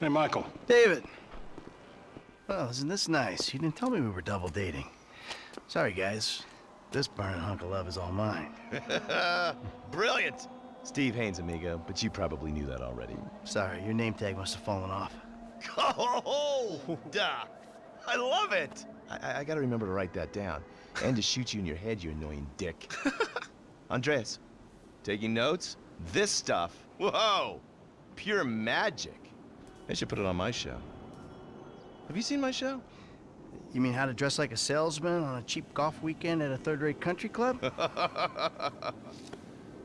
Hey, Michael. David. Well, isn't this nice? You didn't tell me we were double dating. Sorry, guys. This burning hunk of love is all mine. Brilliant! Steve Haines, amigo, but you probably knew that already. Sorry, your name tag must have fallen off. Oh, duh! I love it! I, I gotta remember to write that down. And to shoot you in your head, you annoying dick. Andreas, taking notes? This stuff, whoa! Pure magic. I should put it on my show. Have you seen my show? You mean how to dress like a salesman on a cheap golf weekend at a third-rate country club?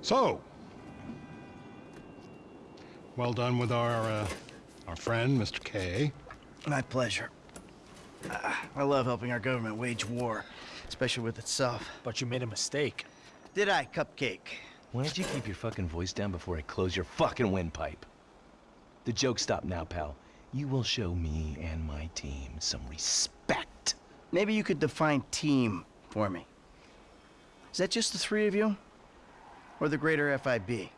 So, well done with our, uh, our friend, Mr. K. My pleasure. Uh, I love helping our government wage war, especially with itself. But you made a mistake. Did I, Cupcake? Why don't you keep your fucking voice down before I close your fucking windpipe? The joke stop now, pal. You will show me and my team some respect. Maybe you could define team for me. Is that just the three of you? Or the greater FIB?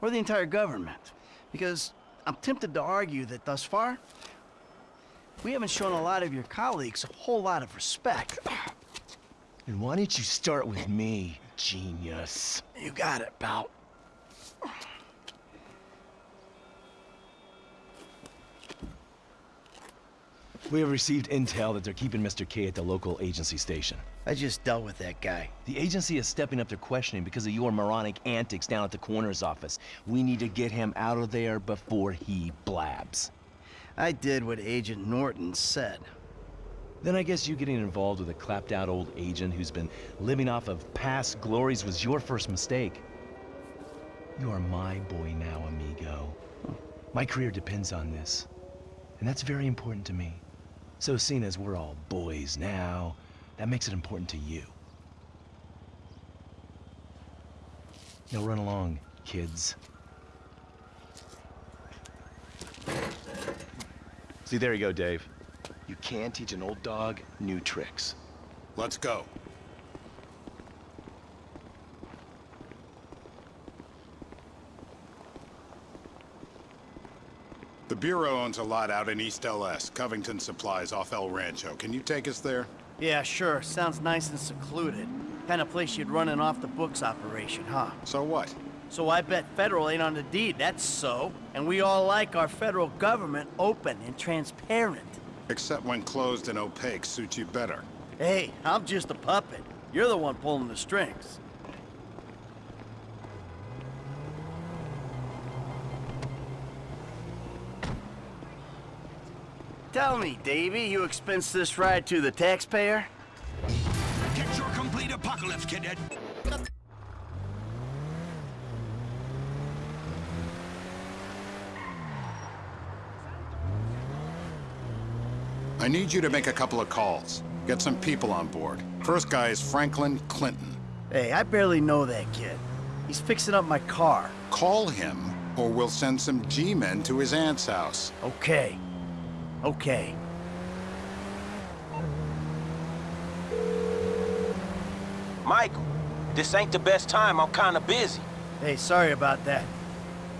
Or the entire government? Because I'm tempted to argue that thus far, we haven't shown a lot of your colleagues a whole lot of respect. And why don't you start with me, genius? You got it, pal. We have received intel that they're keeping Mr. K at the local agency station. I just dealt with that guy. The agency is stepping up their questioning because of your moronic antics down at the coroner's office. We need to get him out of there before he blabs. I did what Agent Norton said. Then I guess you getting involved with a clapped-out old agent who's been living off of past glories was your first mistake. You are my boy now, amigo. My career depends on this, and that's very important to me. So seeing as we're all boys now, that makes it important to you. Now run along, kids. See, there you go, Dave. You can teach an old dog new tricks. Let's go. Bureau owns a lot out in East LS, Covington Supplies off El Rancho. Can you take us there? Yeah, sure. Sounds nice and secluded. Kind of place you'd run an off-the-books operation, huh? So what? So I bet federal ain't on the deed, that's so. And we all like our federal government open and transparent. Except when closed and opaque suits you better. Hey, I'm just a puppet. You're the one pulling the strings. Tell me, Davy, you expense this ride to the taxpayer? Get your complete apocalypse, cadet. I need you to make a couple of calls. Get some people on board. First guy is Franklin Clinton. Hey, I barely know that kid. He's fixing up my car. Call him, or we'll send some G-men to his aunt's house. Okay. Okay. Michael, this ain't the best time. I'm kinda busy. Hey, sorry about that.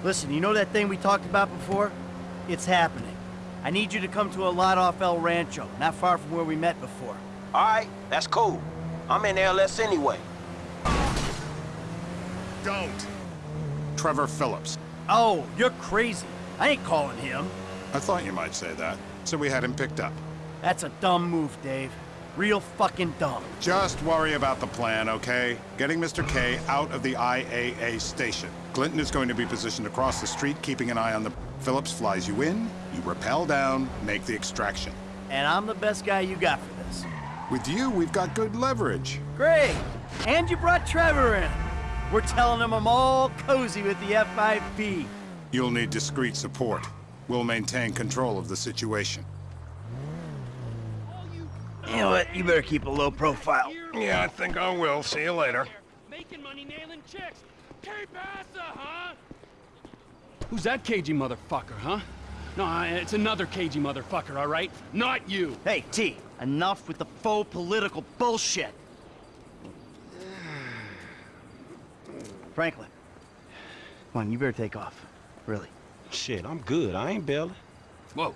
Listen, you know that thing we talked about before? It's happening. I need you to come to a lot off El Rancho, not far from where we met before. All right, that's cool. I'm in LS anyway. Don't! Trevor Phillips. Oh, you're crazy. I ain't calling him. I thought you might say that, so we had him picked up. That's a dumb move, Dave. Real fucking dumb. Just worry about the plan, okay? Getting Mr. K out of the IAA station. Clinton is going to be positioned across the street, keeping an eye on the... Phillips flies you in, you rappel down, make the extraction. And I'm the best guy you got for this. With you, we've got good leverage. Great! And you brought Trevor in. We're telling him I'm all cozy with the FIB. You'll need discreet support. We'll maintain control of the situation. You know what? You better keep a low profile. Yeah, I think I will. See you later. Making money nailing chicks. Que pasa, huh? Who's that cagey motherfucker, huh? No, uh, it's another cagey motherfucker, all right? Not you. Hey, T, enough with the faux political bullshit. Franklin. Come on, you better take off. Really. Shit, I'm good. I ain't bailing. Whoa.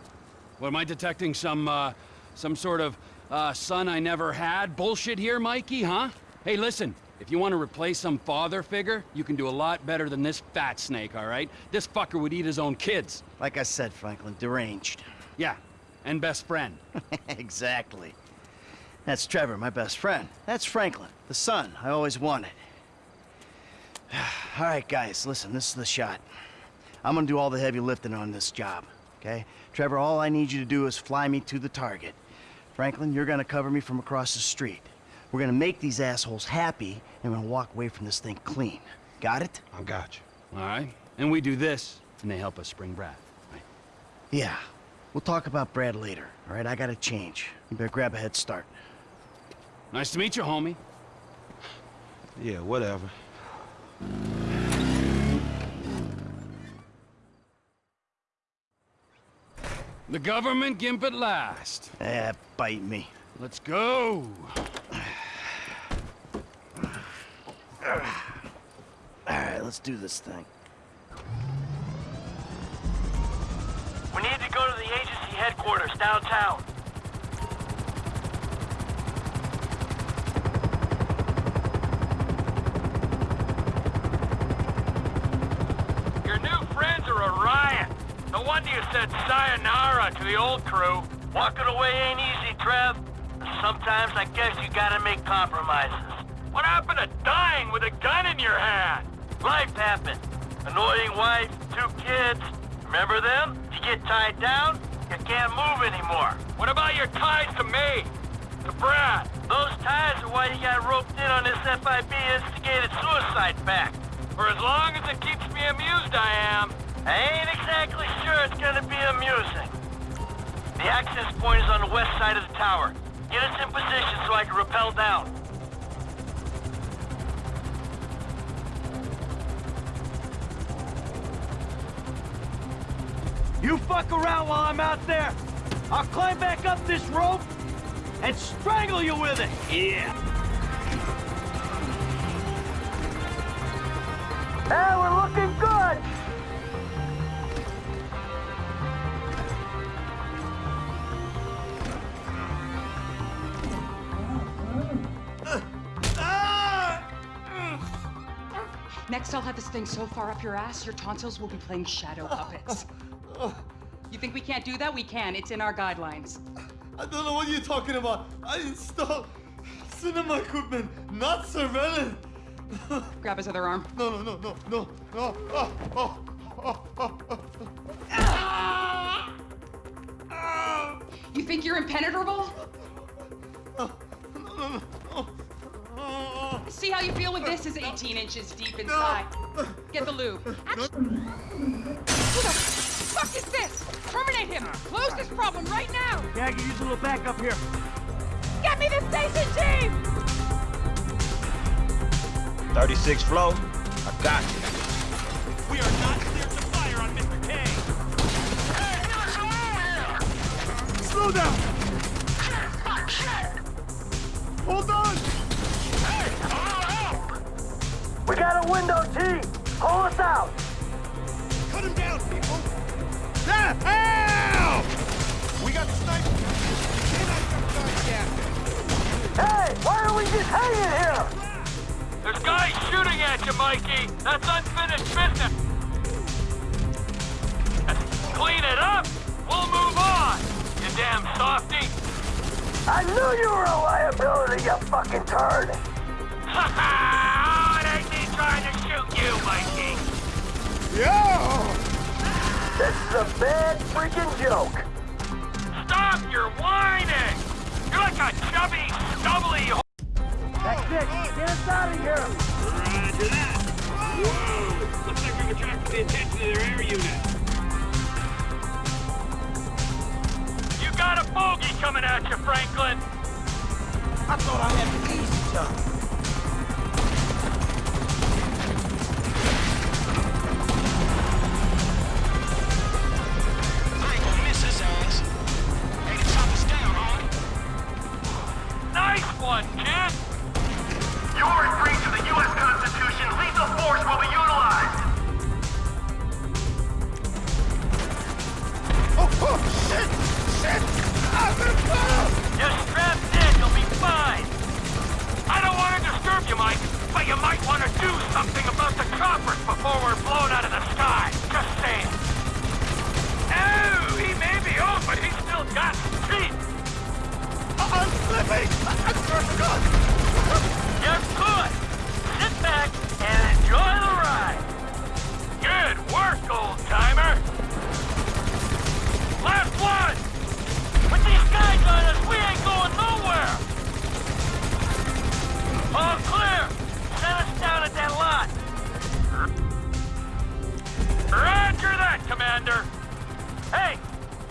What, am I detecting some, uh, some sort of, uh, son I never had bullshit here, Mikey, huh? Hey, listen, if you want to replace some father figure, you can do a lot better than this fat snake, all right? This fucker would eat his own kids. Like I said, Franklin, deranged. Yeah, and best friend. exactly. That's Trevor, my best friend. That's Franklin, the son I always wanted. all right, guys, listen, this is the shot. I'm gonna do all the heavy lifting on this job, okay? Trevor, all I need you to do is fly me to the target. Franklin, you're gonna cover me from across the street. We're gonna make these assholes happy, and we're gonna walk away from this thing clean. Got it? I got you. All right? And we do this, and they help us spring Brad, right? Yeah. We'll talk about Brad later, all right? I gotta change. You better grab a head start. Nice to meet you, homie. Yeah, whatever. The government gimp at last. Eh, bite me. Let's go. All right, let's do this thing. We need to go to the agency headquarters downtown. Your new friends are a riot. You said sayonara to the old crew. Walking away ain't easy, Trev. Sometimes I guess you gotta make compromises. What happened to dying with a gun in your hand? Life happened. Annoying wife, two kids. Remember them? You get tied down, you can't move anymore. What about your ties to me? To Brad? Those ties are why you got roped in on this FIB instigated suicide pact. For as long as it keeps me amused, I am. I ain't exactly it's gonna be amusing. The access point is on the west side of the tower. Get us in position so I can rappel down. You fuck around while I'm out there. I'll climb back up this rope and strangle you with it. Yeah. I'll have this thing so far up your ass, your tonsils will be playing shadow puppets. You think we can't do that? We can. It's in our guidelines. I don't know what you're talking about. I installed cinema equipment, not surveillance. Grab his other arm. No, no, no, no, no, no. Oh, oh, oh, oh, oh. You think you're impenetrable? No, no, no, no. See how you feel when this is 18 inches deep inside. Get the lube. Action. Who the fuck is this? Terminate him! Close this problem right now! Yeah, I can use a little backup here. Get me the station chief! 36 flow, I got you. We are not cleared to fire on Mr. K. Slow down! Hold on! We window, T! Pull us out! Cut him down, people. Help! We got snipers. Cannot jump down Hey, why are we just hanging here? There's guys shooting at you, Mikey. That's unfinished business. Clean it up. We'll move on. You damn softy. I knew you were a liability, you fucking turd! Ha ha! It ain't me trying to shoot you, Mikey. This is a bad freaking joke! Stop your whining. You're like a chubby, stubbly. ho- That's it! Get us out of here! Roger that. Whoa! Looks like we've attracted the attention of their air unit. You got a bogey coming at you, Franklin. I thought I had the easy job.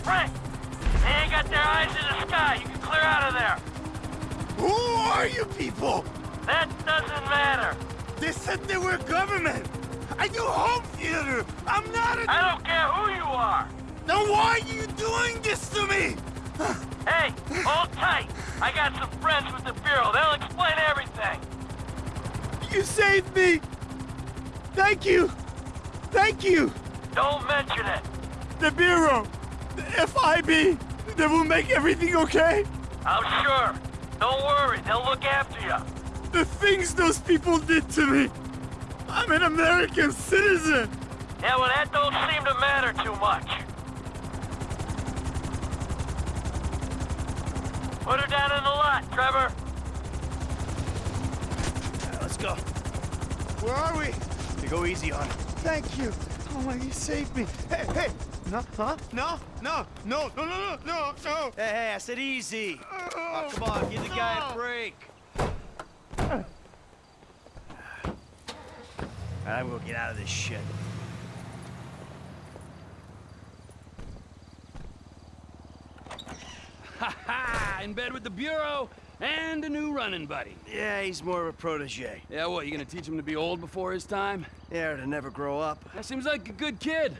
Frank, They ain't got their eyes in the sky. You can clear out of there. Who are you people? That doesn't matter. They said they were government. I do home theater. I'm not a... I don't care who you are. Then why are you doing this to me? hey, hold tight. I got some friends with the Bureau. They'll explain everything. You saved me. Thank you. Thank you. Don't mention it. The Bureau. The FIB. They will make everything okay? I'm sure. Don't worry, they'll look after you. The things those people did to me. I'm an American citizen. Yeah, well, that don't seem to matter too much. Put her down in the lot, Trevor. let's go. Where are we? You go easy on her. Thank you. Oh my, you saved me. Hey, hey. No, huh? No, no, no, no, no, no, no, no. Hey, hey, I said easy. Oh, oh come on, give the guy a break. I'm gonna get out of this shit. Ha ha! In bed with the Bureau and a new running buddy. Yeah, he's more of a protege. Yeah, what, you gonna teach him to be old before his time? Yeah, to never grow up. That seems like a good kid.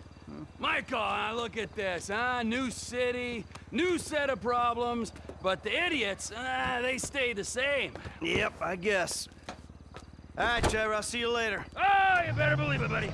Michael, uh, look at this, huh? New city, new set of problems, but the idiots, uh, they stay the same. Yep, I guess. All right, Trevor, I'll see you later. Oh, you better believe it, buddy.